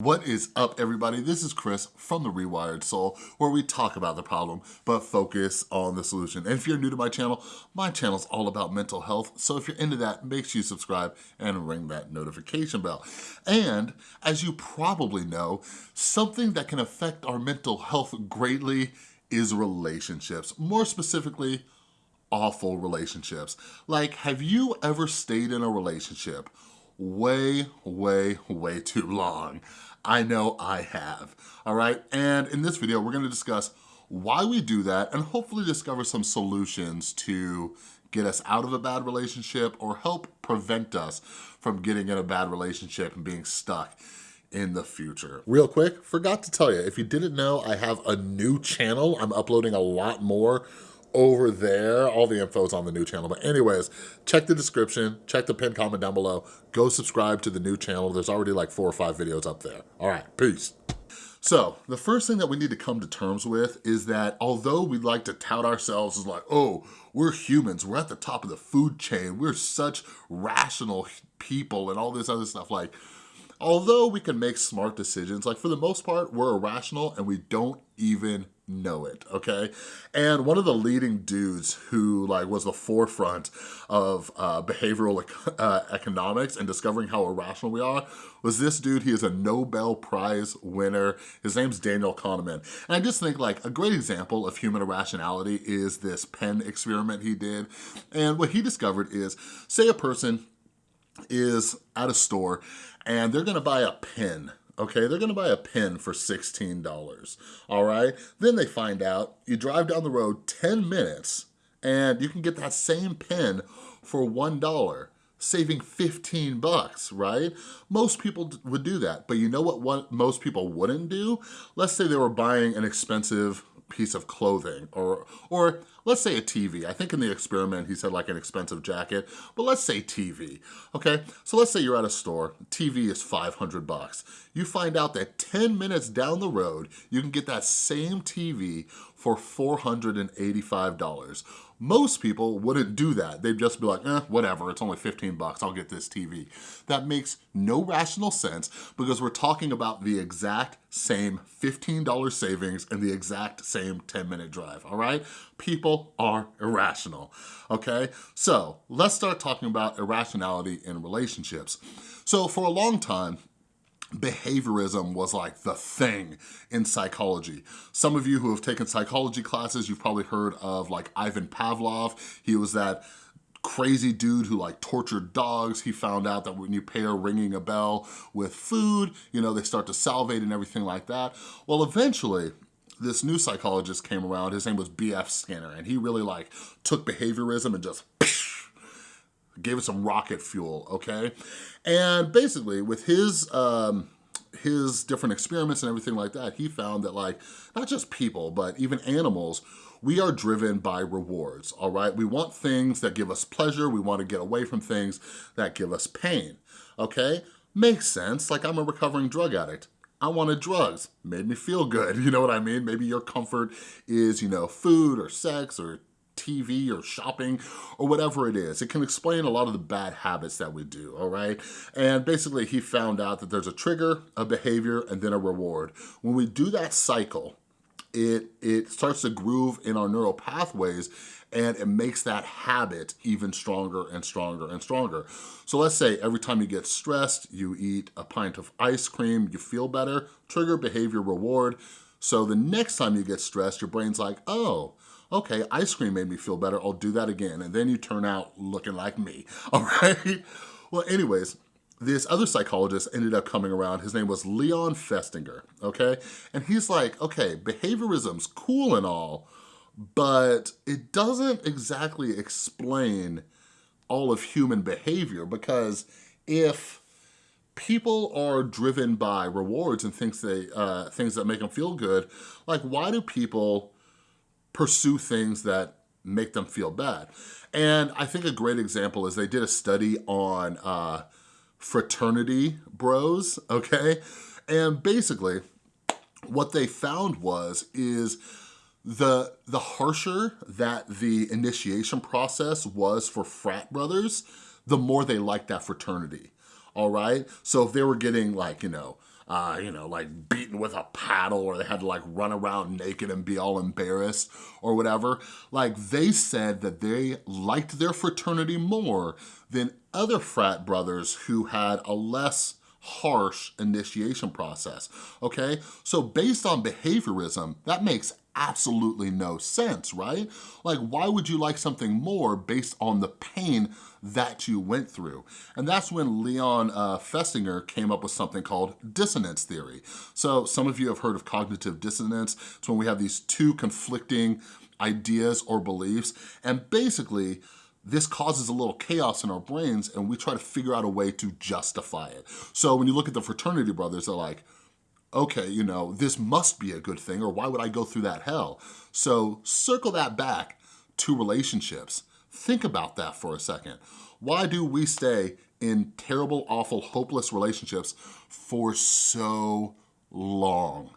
What is up everybody? This is Chris from The Rewired Soul where we talk about the problem but focus on the solution. And if you're new to my channel, my channel is all about mental health. So if you're into that, make sure you subscribe and ring that notification bell. And as you probably know, something that can affect our mental health greatly is relationships. More specifically, awful relationships. Like, have you ever stayed in a relationship way, way, way too long. I know I have, all right? And in this video, we're gonna discuss why we do that and hopefully discover some solutions to get us out of a bad relationship or help prevent us from getting in a bad relationship and being stuck in the future. Real quick, forgot to tell you, if you didn't know, I have a new channel. I'm uploading a lot more over there. All the info is on the new channel. But anyways, check the description, check the pinned comment down below. Go subscribe to the new channel. There's already like four or five videos up there. All right, peace. So the first thing that we need to come to terms with is that although we like to tout ourselves as like, oh, we're humans, we're at the top of the food chain, we're such rational people and all this other stuff, like, although we can make smart decisions, like for the most part, we're irrational and we don't even know it, okay? And one of the leading dudes who like was the forefront of uh, behavioral uh, economics and discovering how irrational we are was this dude. He is a Nobel Prize winner. His name's Daniel Kahneman. And I just think like a great example of human irrationality is this pen experiment he did. And what he discovered is, say a person is at a store and they're gonna buy a pen okay? They're gonna buy a pen for $16, all right? Then they find out you drive down the road 10 minutes and you can get that same pen for $1 saving 15 bucks, right? Most people would do that, but you know what, what most people wouldn't do? Let's say they were buying an expensive piece of clothing or, or let's say a TV. I think in the experiment he said like an expensive jacket, but let's say TV, okay? So let's say you're at a store, TV is 500 bucks. You find out that 10 minutes down the road, you can get that same TV for $485. Most people wouldn't do that. They'd just be like, eh, whatever, it's only 15 bucks, I'll get this TV. That makes no rational sense because we're talking about the exact same $15 savings and the exact same 10 minute drive, all right? People are irrational, okay? So let's start talking about irrationality in relationships. So for a long time, behaviorism was like the thing in psychology. Some of you who have taken psychology classes, you've probably heard of like Ivan Pavlov. He was that crazy dude who like tortured dogs. He found out that when you pair ringing a bell with food, you know, they start to salivate and everything like that. Well, eventually, this new psychologist came around, his name was B.F. Skinner, and he really like took behaviorism and just gave it some rocket fuel, okay? And basically with his, um, his different experiments and everything like that, he found that like, not just people, but even animals, we are driven by rewards, all right? We want things that give us pleasure. We want to get away from things that give us pain, okay? Makes sense, like I'm a recovering drug addict. I wanted drugs, made me feel good, you know what I mean? Maybe your comfort is, you know, food or sex or TV or shopping or whatever it is. It can explain a lot of the bad habits that we do, all right? And basically he found out that there's a trigger, a behavior, and then a reward. When we do that cycle, it, it starts to groove in our neural pathways and it makes that habit even stronger and stronger and stronger. So let's say every time you get stressed, you eat a pint of ice cream, you feel better, trigger, behavior, reward. So the next time you get stressed, your brain's like, oh, okay, ice cream made me feel better, I'll do that again. And then you turn out looking like me, all right? Well, anyways, this other psychologist ended up coming around. His name was Leon Festinger, okay? And he's like, okay, behaviorism's cool and all, but it doesn't exactly explain all of human behavior because if people are driven by rewards and things they uh, things that make them feel good, like why do people pursue things that make them feel bad? And I think a great example is they did a study on uh, fraternity bros, okay? And basically, what they found was, is the, the harsher that the initiation process was for frat brothers, the more they liked that fraternity, all right? So if they were getting like, you know, uh, you know, like beaten with a paddle or they had to like run around naked and be all embarrassed or whatever. Like they said that they liked their fraternity more than other frat brothers who had a less harsh initiation process, okay? So based on behaviorism, that makes absolutely no sense, right? Like, why would you like something more based on the pain that you went through? And that's when Leon uh, Festinger came up with something called dissonance theory. So some of you have heard of cognitive dissonance. It's when we have these two conflicting ideas or beliefs, and basically, this causes a little chaos in our brains and we try to figure out a way to justify it. So when you look at the fraternity brothers, they're like, okay, you know, this must be a good thing or why would I go through that hell? So circle that back to relationships. Think about that for a second. Why do we stay in terrible, awful, hopeless relationships for so long?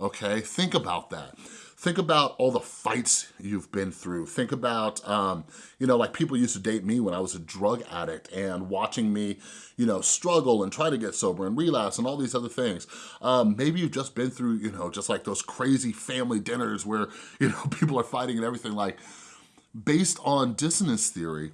Okay, think about that. Think about all the fights you've been through. Think about, um, you know, like people used to date me when I was a drug addict and watching me, you know, struggle and try to get sober and relapse and all these other things. Um, maybe you've just been through, you know, just like those crazy family dinners where, you know, people are fighting and everything like, based on dissonance theory,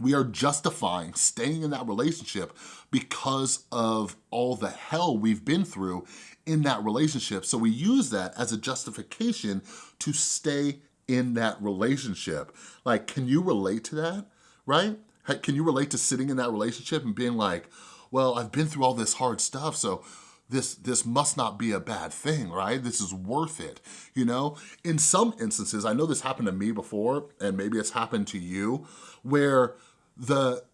we are justifying staying in that relationship because of all the hell we've been through in that relationship. So we use that as a justification to stay in that relationship. Like, can you relate to that, right? Can you relate to sitting in that relationship and being like, well, I've been through all this hard stuff, so this this must not be a bad thing, right? This is worth it, you know? In some instances, I know this happened to me before, and maybe it's happened to you, where the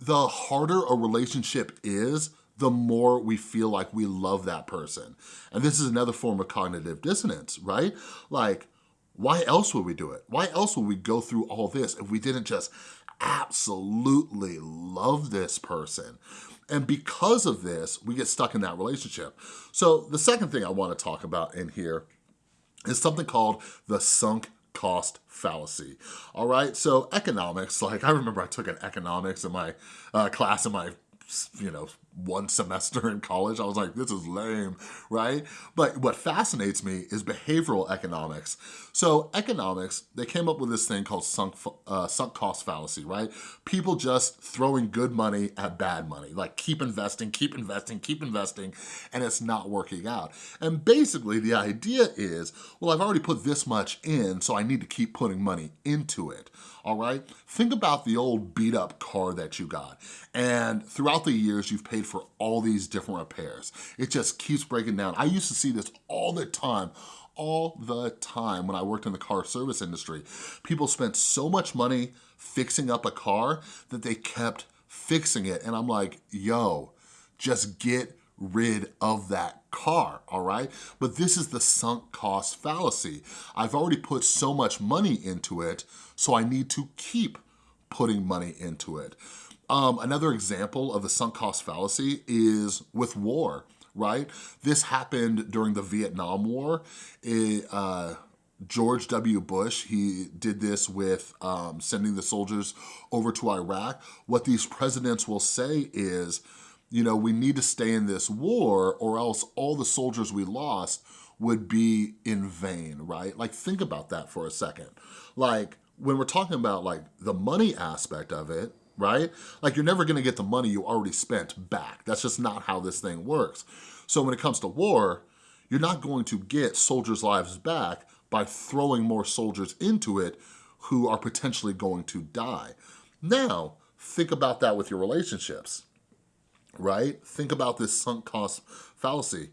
the harder a relationship is, the more we feel like we love that person. And this is another form of cognitive dissonance, right? Like, why else would we do it? Why else would we go through all this if we didn't just absolutely love this person? And because of this, we get stuck in that relationship. So the second thing I wanna talk about in here is something called the sunk cost fallacy. All right, so economics, like I remember I took an economics in my uh, class in my you know, one semester in college. I was like, this is lame, right? But what fascinates me is behavioral economics. So economics, they came up with this thing called sunk, uh, sunk cost fallacy, right? People just throwing good money at bad money, like keep investing, keep investing, keep investing, and it's not working out. And basically the idea is, well, I've already put this much in, so I need to keep putting money into it all right? Think about the old beat up car that you got. And throughout the years, you've paid for all these different repairs. It just keeps breaking down. I used to see this all the time all the time when I worked in the car service industry. People spent so much money fixing up a car that they kept fixing it. And I'm like, yo, just get rid of that car, all right? But this is the sunk cost fallacy. I've already put so much money into it, so I need to keep putting money into it. Um, another example of the sunk cost fallacy is with war, right? This happened during the Vietnam War. It, uh, George W. Bush, he did this with um, sending the soldiers over to Iraq. What these presidents will say is, you know, we need to stay in this war or else all the soldiers we lost would be in vain, right? Like think about that for a second. Like when we're talking about like the money aspect of it, right? Like you're never gonna get the money you already spent back. That's just not how this thing works. So when it comes to war, you're not going to get soldiers' lives back by throwing more soldiers into it who are potentially going to die. Now, think about that with your relationships right? Think about this sunk cost fallacy.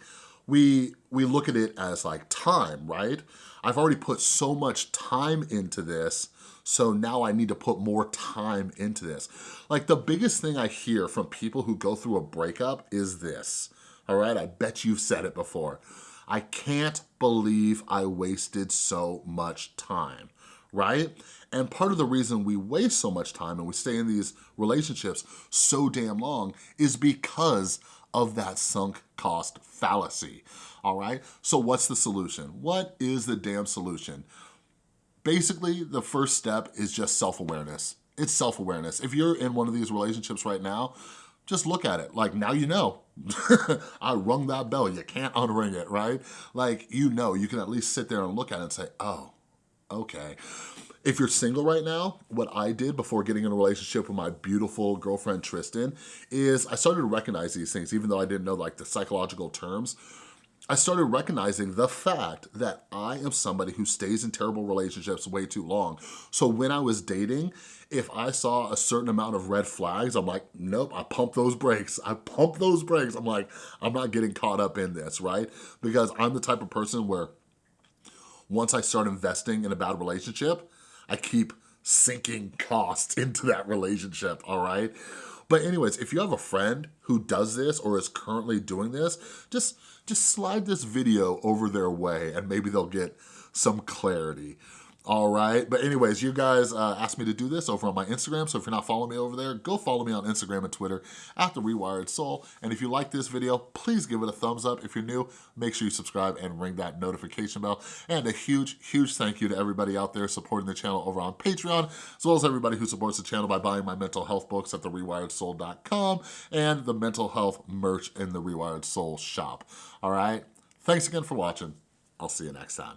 We, we look at it as like time, right? I've already put so much time into this, so now I need to put more time into this. Like the biggest thing I hear from people who go through a breakup is this, all right? I bet you've said it before. I can't believe I wasted so much time, right? And part of the reason we waste so much time and we stay in these relationships so damn long is because of that sunk cost fallacy, all right? So what's the solution? What is the damn solution? Basically, the first step is just self-awareness. It's self-awareness. If you're in one of these relationships right now, just look at it. Like, now you know. I rung that bell. You can't unring it, right? Like, you know, you can at least sit there and look at it and say, oh, okay. If you're single right now, what I did before getting in a relationship with my beautiful girlfriend, Tristan, is I started to recognize these things, even though I didn't know like the psychological terms. I started recognizing the fact that I am somebody who stays in terrible relationships way too long. So when I was dating, if I saw a certain amount of red flags, I'm like, nope, I pump those brakes. I pump those brakes. I'm like, I'm not getting caught up in this, right? Because I'm the type of person where once I start investing in a bad relationship, I keep sinking costs into that relationship, all right? But anyways, if you have a friend who does this or is currently doing this, just, just slide this video over their way and maybe they'll get some clarity all right. But anyways you guys uh, asked me to do this over on my instagram. So if you're not following me over there go follow me on instagram and twitter at the rewired soul. And if you like this video please give it a thumbs up. If you're new make sure you subscribe and ring that notification bell. And a huge huge thank you to everybody out there supporting the channel over on patreon as well as everybody who supports the channel by buying my mental health books at therewiredsoul.com and the mental health merch in the rewired soul shop. All right. Thanks again for watching. I'll see you next time